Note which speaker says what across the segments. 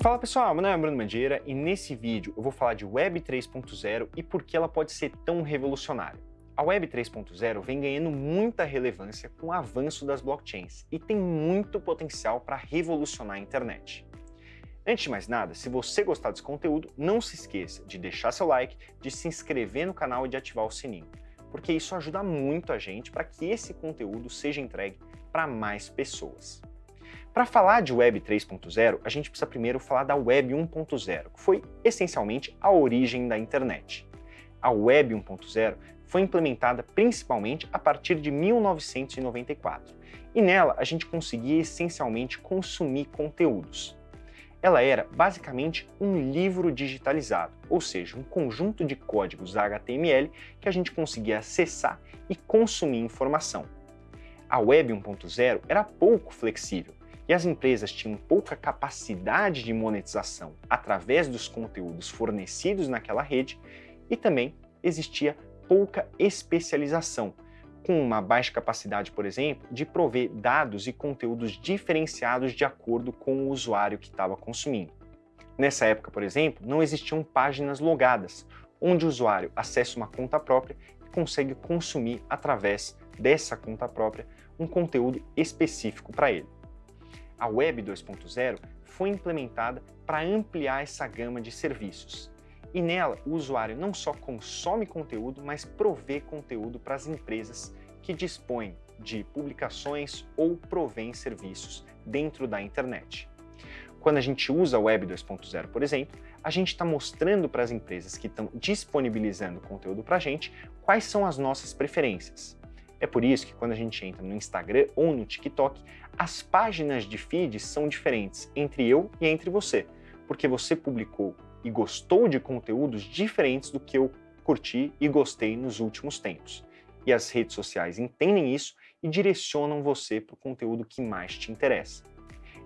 Speaker 1: Fala pessoal, meu nome é Bruno Mandiera e nesse vídeo eu vou falar de Web 3.0 e por que ela pode ser tão revolucionária. A Web 3.0 vem ganhando muita relevância com o avanço das blockchains e tem muito potencial para revolucionar a internet. Antes de mais nada, se você gostar desse conteúdo, não se esqueça de deixar seu like, de se inscrever no canal e de ativar o sininho, porque isso ajuda muito a gente para que esse conteúdo seja entregue para mais pessoas. Para falar de Web 3.0, a gente precisa primeiro falar da Web 1.0, que foi essencialmente a origem da internet. A Web 1.0 foi implementada principalmente a partir de 1994, e nela a gente conseguia essencialmente consumir conteúdos. Ela era basicamente um livro digitalizado, ou seja, um conjunto de códigos HTML que a gente conseguia acessar e consumir informação. A Web 1.0 era pouco flexível, e as empresas tinham pouca capacidade de monetização através dos conteúdos fornecidos naquela rede e também existia pouca especialização, com uma baixa capacidade, por exemplo, de prover dados e conteúdos diferenciados de acordo com o usuário que estava consumindo. Nessa época, por exemplo, não existiam páginas logadas, onde o usuário acessa uma conta própria e consegue consumir através dessa conta própria um conteúdo específico para ele a Web 2.0 foi implementada para ampliar essa gama de serviços. E nela, o usuário não só consome conteúdo, mas provê conteúdo para as empresas que dispõem de publicações ou provém serviços dentro da internet. Quando a gente usa a Web 2.0, por exemplo, a gente está mostrando para as empresas que estão disponibilizando conteúdo para a gente quais são as nossas preferências. É por isso que quando a gente entra no Instagram ou no TikTok, as páginas de feed são diferentes entre eu e entre você, porque você publicou e gostou de conteúdos diferentes do que eu curti e gostei nos últimos tempos. E as redes sociais entendem isso e direcionam você para o conteúdo que mais te interessa.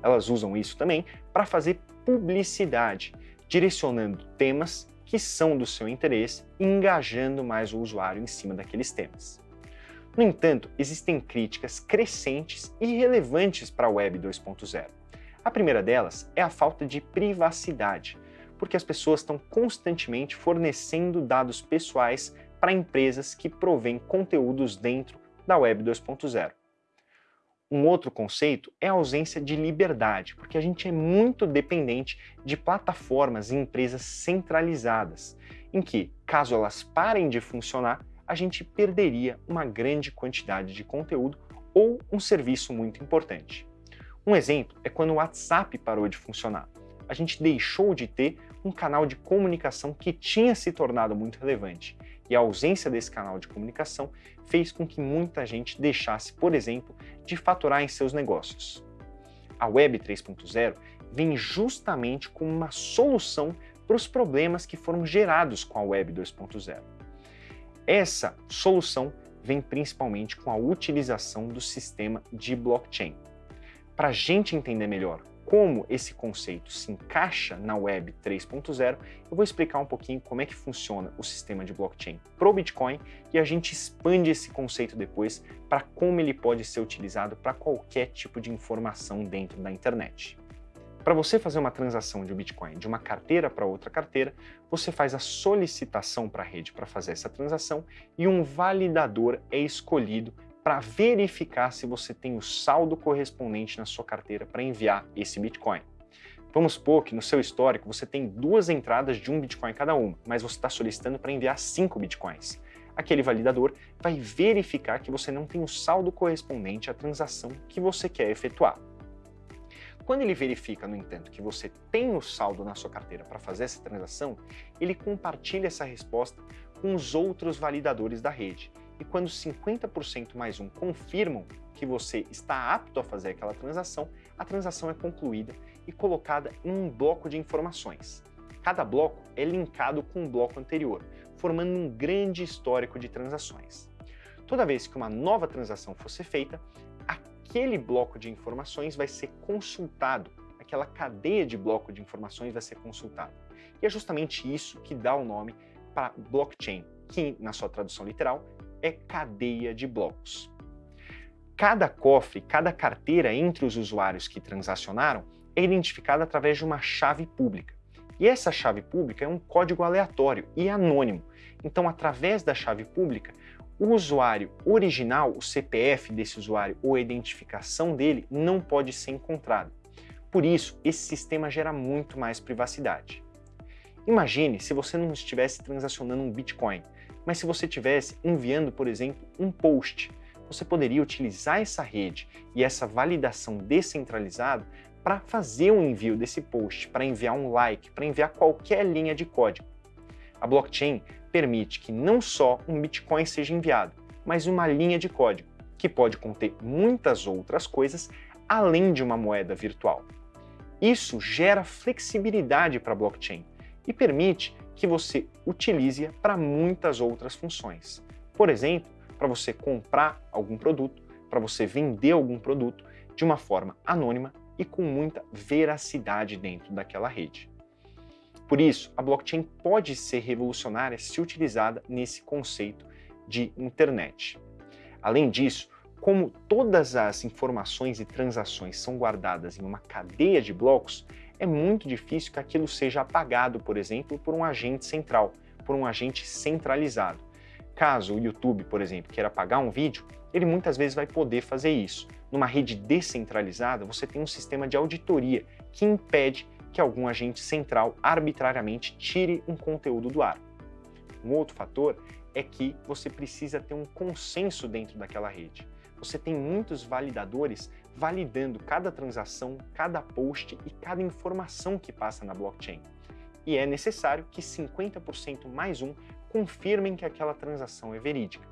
Speaker 1: Elas usam isso também para fazer publicidade, direcionando temas que são do seu interesse e engajando mais o usuário em cima daqueles temas. No entanto, existem críticas crescentes e relevantes para a Web 2.0. A primeira delas é a falta de privacidade, porque as pessoas estão constantemente fornecendo dados pessoais para empresas que provêm conteúdos dentro da Web 2.0. Um outro conceito é a ausência de liberdade, porque a gente é muito dependente de plataformas e empresas centralizadas, em que, caso elas parem de funcionar, a gente perderia uma grande quantidade de conteúdo ou um serviço muito importante. Um exemplo é quando o WhatsApp parou de funcionar. A gente deixou de ter um canal de comunicação que tinha se tornado muito relevante, e a ausência desse canal de comunicação fez com que muita gente deixasse, por exemplo, de faturar em seus negócios. A Web 3.0 vem justamente como uma solução para os problemas que foram gerados com a Web 2.0. Essa solução vem principalmente com a utilização do sistema de blockchain. Para a gente entender melhor como esse conceito se encaixa na Web 3.0, eu vou explicar um pouquinho como é que funciona o sistema de blockchain para o Bitcoin e a gente expande esse conceito depois para como ele pode ser utilizado para qualquer tipo de informação dentro da internet. Para você fazer uma transação de Bitcoin de uma carteira para outra carteira, você faz a solicitação para a rede para fazer essa transação e um validador é escolhido para verificar se você tem o saldo correspondente na sua carteira para enviar esse Bitcoin. Vamos supor que no seu histórico você tem duas entradas de um Bitcoin cada uma, mas você está solicitando para enviar cinco Bitcoins. Aquele validador vai verificar que você não tem o saldo correspondente à transação que você quer efetuar. Quando ele verifica, no entanto, que você tem o saldo na sua carteira para fazer essa transação, ele compartilha essa resposta com os outros validadores da rede. E quando 50% mais um confirmam que você está apto a fazer aquela transação, a transação é concluída e colocada em um bloco de informações. Cada bloco é linkado com um bloco anterior, formando um grande histórico de transações. Toda vez que uma nova transação fosse feita, aquele bloco de informações vai ser consultado, aquela cadeia de bloco de informações vai ser consultada. E é justamente isso que dá o nome para blockchain, que na sua tradução literal é cadeia de blocos. Cada cofre, cada carteira entre os usuários que transacionaram é identificada através de uma chave pública. E essa chave pública é um código aleatório e anônimo. Então, através da chave pública, o usuário original, o CPF desse usuário ou a identificação dele não pode ser encontrado. Por isso, esse sistema gera muito mais privacidade. Imagine se você não estivesse transacionando um Bitcoin, mas se você estivesse enviando, por exemplo, um post. Você poderia utilizar essa rede e essa validação descentralizada para fazer o envio desse post, para enviar um like, para enviar qualquer linha de código. A blockchain permite que não só um Bitcoin seja enviado, mas uma linha de código, que pode conter muitas outras coisas além de uma moeda virtual. Isso gera flexibilidade para a blockchain e permite que você utilize-a para muitas outras funções. Por exemplo, para você comprar algum produto, para você vender algum produto de uma forma anônima e com muita veracidade dentro daquela rede. Por isso, a blockchain pode ser revolucionária se utilizada nesse conceito de internet. Além disso, como todas as informações e transações são guardadas em uma cadeia de blocos, é muito difícil que aquilo seja apagado, por exemplo, por um agente central, por um agente centralizado. Caso o YouTube, por exemplo, queira apagar um vídeo, ele muitas vezes vai poder fazer isso. Numa rede descentralizada, você tem um sistema de auditoria que impede que algum agente central arbitrariamente tire um conteúdo do ar. Um outro fator é que você precisa ter um consenso dentro daquela rede. Você tem muitos validadores validando cada transação, cada post e cada informação que passa na blockchain. E é necessário que 50% mais um confirmem que aquela transação é verídica.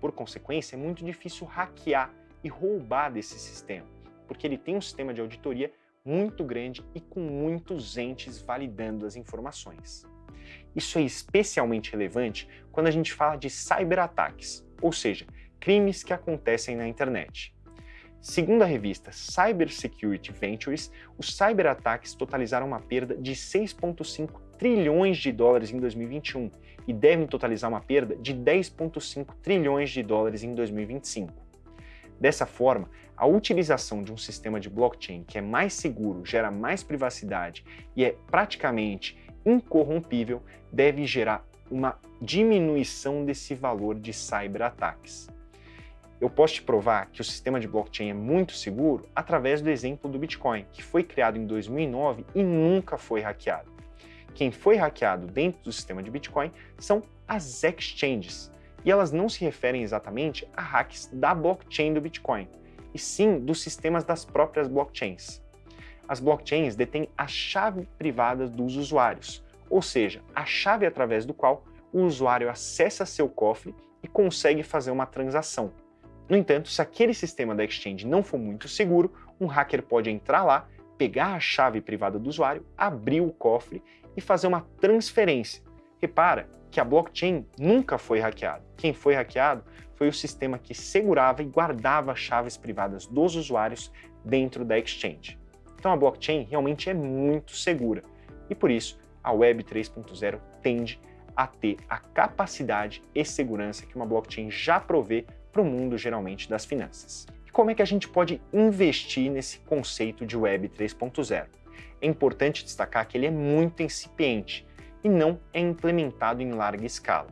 Speaker 1: Por consequência, é muito difícil hackear e roubar desse sistema, porque ele tem um sistema de auditoria muito grande e com muitos entes validando as informações. Isso é especialmente relevante quando a gente fala de cyberataques, ou seja, crimes que acontecem na internet. Segundo a revista Cybersecurity Ventures, os cyberataques totalizaram uma perda de 6,5 trilhões de dólares em 2021 e devem totalizar uma perda de 10,5 trilhões de dólares em 2025. Dessa forma, a utilização de um sistema de blockchain que é mais seguro, gera mais privacidade e é praticamente incorrompível deve gerar uma diminuição desse valor de cyberataques. Eu posso te provar que o sistema de blockchain é muito seguro através do exemplo do Bitcoin, que foi criado em 2009 e nunca foi hackeado. Quem foi hackeado dentro do sistema de Bitcoin são as exchanges, e elas não se referem exatamente a hacks da blockchain do Bitcoin, e sim dos sistemas das próprias blockchains. As blockchains detêm a chave privada dos usuários, ou seja, a chave através do qual o usuário acessa seu cofre e consegue fazer uma transação. No entanto, se aquele sistema da exchange não for muito seguro, um hacker pode entrar lá, pegar a chave privada do usuário, abrir o cofre e fazer uma transferência. Repara que a blockchain nunca foi hackeada. Quem foi hackeado foi o sistema que segurava e guardava chaves privadas dos usuários dentro da exchange. Então a blockchain realmente é muito segura e por isso a Web 3.0 tende a ter a capacidade e segurança que uma blockchain já provê para o mundo geralmente das finanças. E como é que a gente pode investir nesse conceito de Web 3.0? É importante destacar que ele é muito incipiente e não é implementado em larga escala.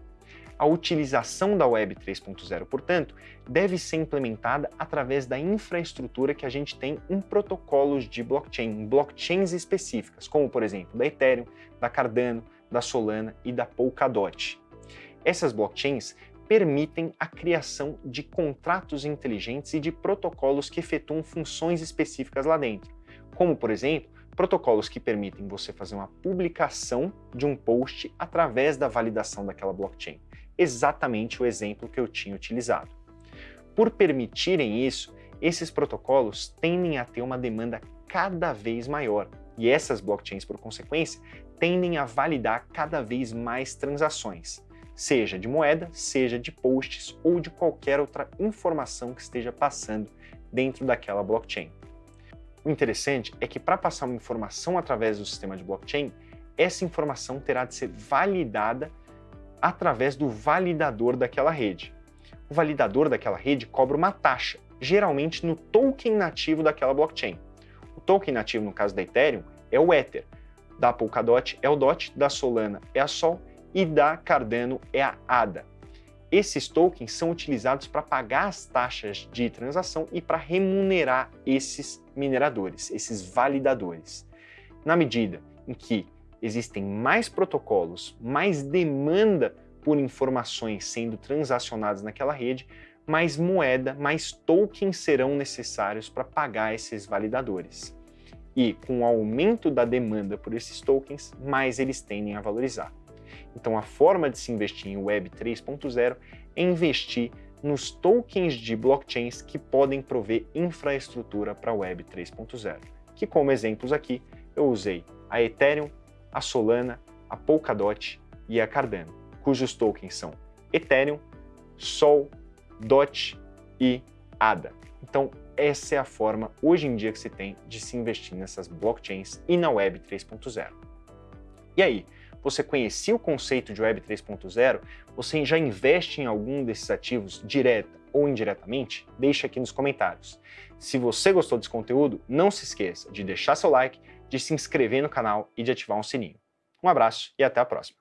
Speaker 1: A utilização da Web 3.0, portanto, deve ser implementada através da infraestrutura que a gente tem em protocolos de blockchain, em blockchains específicas, como por exemplo da Ethereum, da Cardano, da Solana e da Polkadot. Essas blockchains permitem a criação de contratos inteligentes e de protocolos que efetuam funções específicas lá dentro, como, por exemplo, protocolos que permitem você fazer uma publicação de um post através da validação daquela blockchain. Exatamente o exemplo que eu tinha utilizado. Por permitirem isso, esses protocolos tendem a ter uma demanda cada vez maior, e essas blockchains, por consequência, tendem a validar cada vez mais transações seja de moeda, seja de posts ou de qualquer outra informação que esteja passando dentro daquela blockchain. O interessante é que para passar uma informação através do sistema de blockchain, essa informação terá de ser validada através do validador daquela rede. O validador daquela rede cobra uma taxa geralmente no token nativo daquela blockchain. O token nativo, no caso da Ethereum, é o Ether, da Polkadot é o DOT, da Solana é a Sol e da Cardano é a ADA. Esses tokens são utilizados para pagar as taxas de transação e para remunerar esses mineradores, esses validadores. Na medida em que existem mais protocolos, mais demanda por informações sendo transacionadas naquela rede, mais moeda, mais tokens serão necessários para pagar esses validadores. E com o aumento da demanda por esses tokens, mais eles tendem a valorizar. Então a forma de se investir em Web 3.0 é investir nos tokens de blockchains que podem prover infraestrutura para Web 3.0, que como exemplos aqui eu usei a Ethereum, a Solana, a Polkadot e a Cardano, cujos tokens são Ethereum, Sol, DOT e ADA. Então, essa é a forma hoje em dia que se tem de se investir nessas blockchains e na Web 3.0. E aí, você conhecia o conceito de Web 3.0? Você já investe em algum desses ativos direta ou indiretamente? Deixe aqui nos comentários. Se você gostou desse conteúdo, não se esqueça de deixar seu like, de se inscrever no canal e de ativar um sininho. Um abraço e até a próxima!